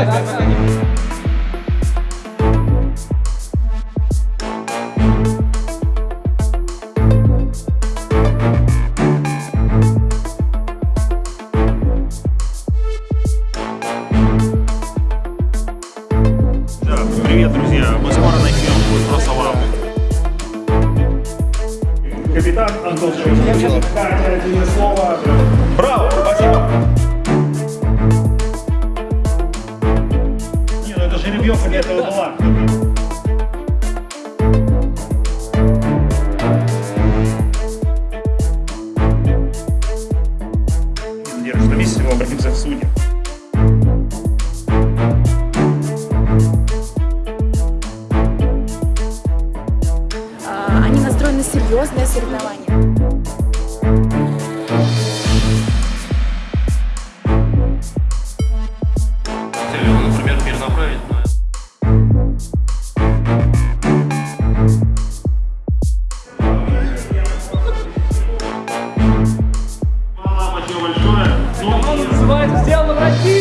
Привет, друзья! Мы скоро начнем будет просто вау. Капитан Антон Шевченко, слово. А Браво! Спасибо! Для этого была. Держишь на месте, мы обратимся Они настроены на серьезное соревнование. Thank you.